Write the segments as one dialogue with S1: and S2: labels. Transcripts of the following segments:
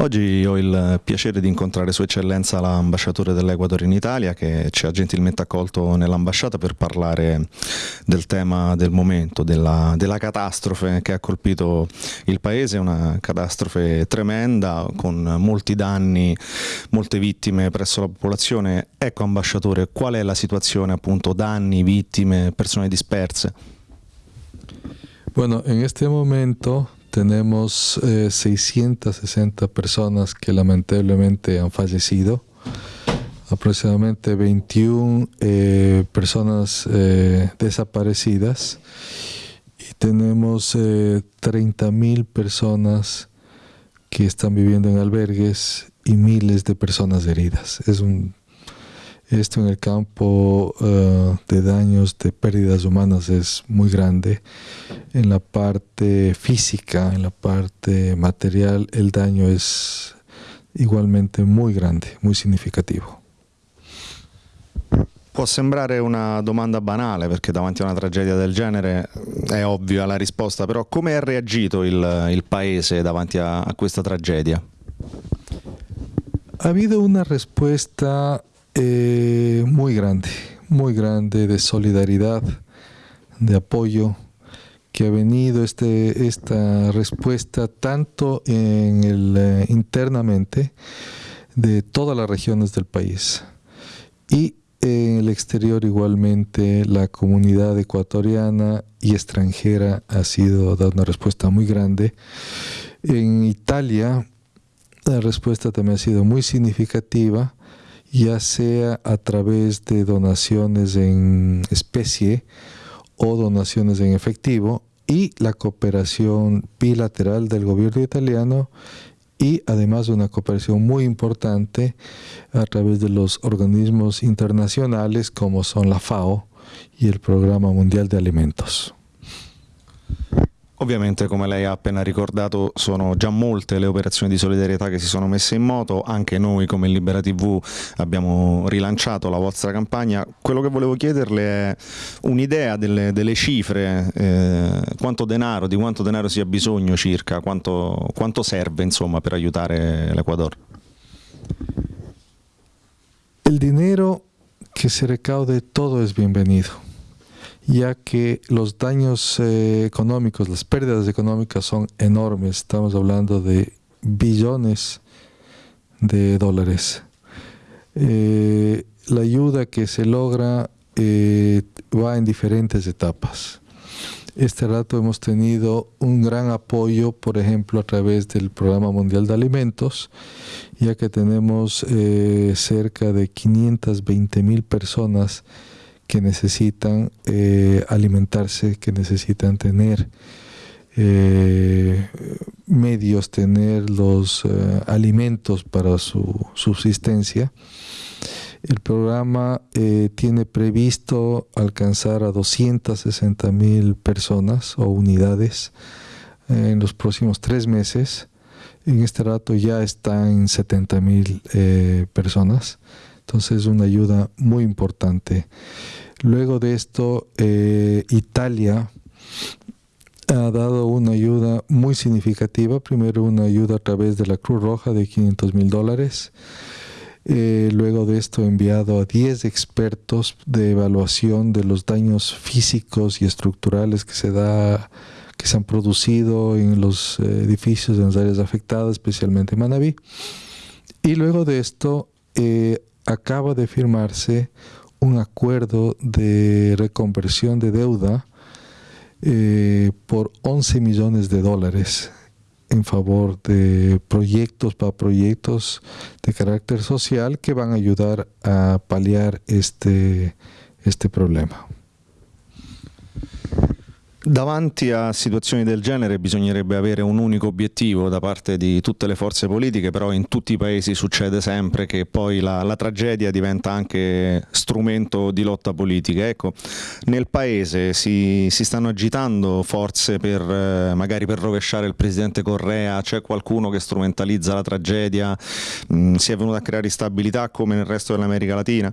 S1: Oggi ho il piacere di incontrare Sua Eccellenza l'ambasciatore dell'Equador in Italia che ci ha gentilmente accolto nell'ambasciata per parlare del tema del momento, della, della, catastrofe che ha colpito il paese, una catastrofe tremenda con molti danni, molte vittime presso la popolazione. Ecco ambasciatore, qual è la situazione appunto danni, vittime, persone disperse?
S2: Bueno, en este momento tenemos 660 eh, personas que lamentablemente han fallecido, aproximadamente 21 eh, personas eh, desaparecidas y tenemos 30 mil personas que están viviendo en albergues y miles de personas heridas. Es un esto en el campo eh, de daños, de pérdidas humanas es muy grande. En la parte física, en la parte material, el daño es igualmente muy grande, muy significativo.
S1: Può sembrare una domanda banale perché davanti a una tragedia del genere è ovvia la risposta, però come ha reagito il, il paese davanti a, a questa tragedia?
S2: Ha habido una respuesta Eh, muy grande, muy grande de solidaridad, de apoyo, que ha venido este, esta respuesta tanto en el, eh, internamente de todas las regiones del país y en el exterior igualmente la comunidad ecuatoriana y extranjera ha sido dado una respuesta muy grande. En Italia la respuesta también ha sido muy significativa ya sea a través de donaciones en especie o donaciones en efectivo y la cooperación bilateral del gobierno italiano y además una cooperación muy importante a través de los organismos internacionales como son la FAO y el Programa Mundial de Alimentos.
S1: Ovviamente, come lei ha appena ricordato, sono già molte le operazioni di solidarietà che si sono messe in moto, anche noi come Libera TV abbiamo rilanciato la vostra campagna. Quello che volevo chiederle è un'idea delle, delle, cifre, eh, quanto denaro, di quanto denaro si ha bisogno circa, quanto, quanto serve insomma, per aiutare l'Ecuador.
S2: Il dinero che si recaude todo es bienvenido. Ya que los daños eh, económicos, las pérdidas económicas son enormes. Estamos hablando de billones de dólares. Eh, la ayuda que se logra eh, va en diferentes etapas. Este rato hemos tenido un gran apoyo, por ejemplo, a través del Programa Mundial de Alimentos, ya que tenemos cerca de 520 mil personas que necesitan eh, alimentarse, que necesitan tener eh, medios, tener los eh, alimentos para su subsistencia. El programa tiene previsto alcanzar a 260 mil personas o unidades en los próximos tres meses. En este rato ya están 70 mil personas. Entonces es una ayuda muy importante. Luego de esto, eh, Italia ha dado una ayuda muy significativa. Primero una ayuda a través de la Cruz Roja de 500 mil dólares. Eh, luego de esto enviado a 10 expertos de evaluación de los daños físicos y estructurales que se da que se han producido en los eh, edificios de las áreas afectadas, especialmente en Manabí. Y luego de esto acaba de firmarse un acuerdo de reconversión de deuda eh, por 11 millones de dólares en favor de proyectos para proyectos de carácter social que van a ayudar a paliar este, este problema.
S1: Davanti a situazioni del genere bisognerebbe avere un unico obiettivo da parte di tutte le forze politiche, però in tutti i paesi succede sempre che poi la, la tragedia diventa anche strumento di lotta politica. Ecco, nel paese si, si stanno agitando forze per eh, magari per rovesciare il presidente Correa, c'è qualcuno che strumentalizza la tragedia, mm, si è venuto a creare instabilità come nel resto dell'America Latina?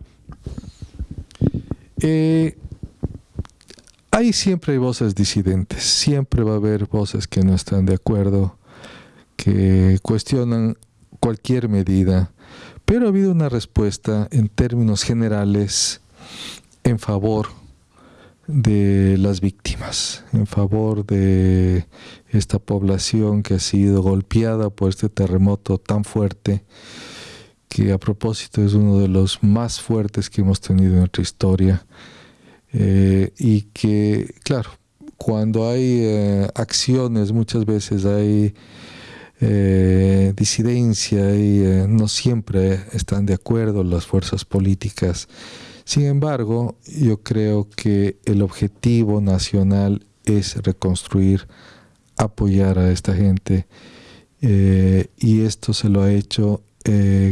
S2: E Hay siempre voces disidentes, siempre va a haber voces que no están de acuerdo, que cuestionan cualquier medida, pero ha habido una respuesta en términos generales en favor de las víctimas, en favor de esta población que ha sido golpeada por este terremoto tan fuerte, que a propósito es uno de los más fuertes que hemos tenido en nuestra historia, eh, y que, claro, cuando hay eh, acciones muchas veces hay eh, disidencia y no siempre están de acuerdo las fuerzas políticas. Sin embargo, yo creo que el objetivo nacional es reconstruir, apoyar a esta gente y esto se lo ha hecho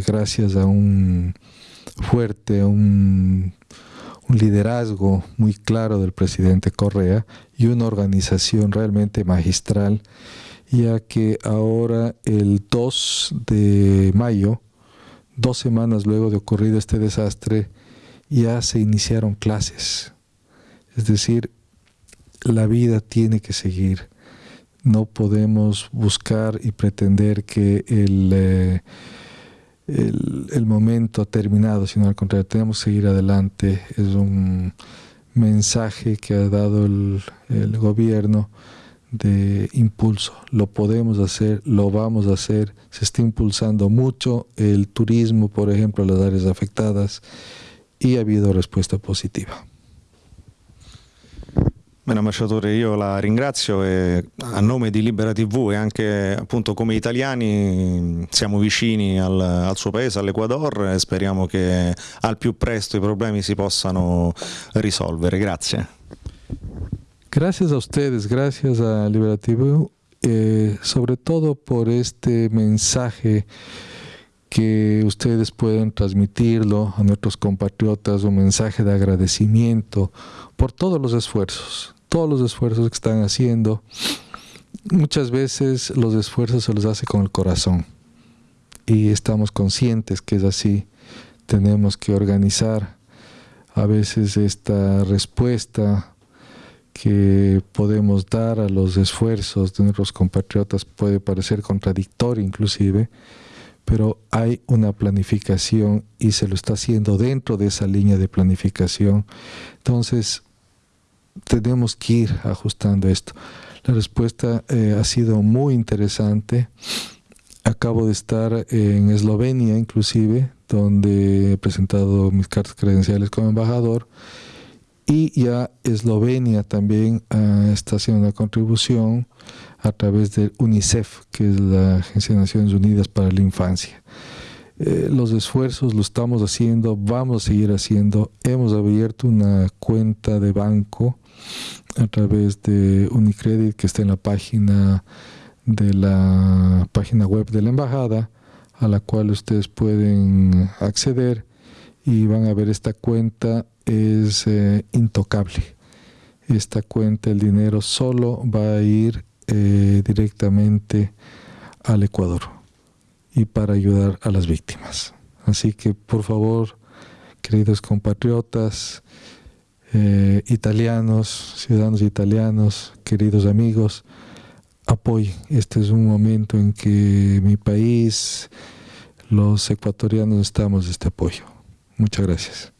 S2: gracias a un fuerte, un, liderazgo muy claro del presidente Correa y una organización realmente magistral, ya que ahora el 2 de mayo, dos semanas luego de ocurrido este desastre, ya se iniciaron clases. Es decir, la vida tiene que seguir. No podemos buscar y pretender que el, eh, el, momento terminado, sino al contrario, tenemos que seguir adelante. Es un mensaje que ha dado el, el gobierno de impulso. Lo podemos hacer, lo vamos a hacer. Se está impulsando mucho el turismo, por ejemplo, las áreas afectadas e ha habido risposta positiva.
S1: Bene ambasciatore, io la ringrazio e a nome di Libera TV e anche appunto come italiani siamo vicini al, al suo paese, all'Ecuador e speriamo che al più presto i problemi si possano risolvere. Grazie.
S2: Gracias a ustedes, gracias a Libera TV, eh, sobre todo por este mensaje ustedes pueden transmitirlo a nuestros compatriotas, un mensaje de agradecimiento por todos los esfuerzos, todos los esfuerzos que están haciendo. Muchas veces los esfuerzos se los hace con el corazón y estamos conscientes que es así. Tenemos que organizar a veces esta respuesta que podemos dar a los esfuerzos de nuestros compatriotas puede parecer contradictorio inclusive, pero hay una planificación y se lo está haciendo dentro de esa línea de planificación. Entonces, tenemos que ir ajustando esto. La respuesta eh, ha sido muy interesante. Acabo de estar en Eslovenia, inclusive, donde he presentado mis cartas credenciales como embajador. Y ya Eslovenia también ah, está haciendo una contribución a través de UNICEF, que es la Agencia de Naciones Unidas para la Infancia. Eh, los esfuerzos lo estamos haciendo, vamos a seguir haciendo. Hemos abierto una cuenta de banco a través de Unicredit que está en la página de la página web de la embajada a la cual ustedes pueden acceder y van a ver esta cuenta es eh, intocable. Esta cuenta, el dinero solo va a ir eh, directamente al Ecuador y para ayudar a las víctimas. Así que por favor, queridos compatriotas, eh, italianos, ciudadanos italianos, queridos amigos, apoyen. Este es un momento en que mi país, los ecuatorianos, de este apoyo. Muchas gracias.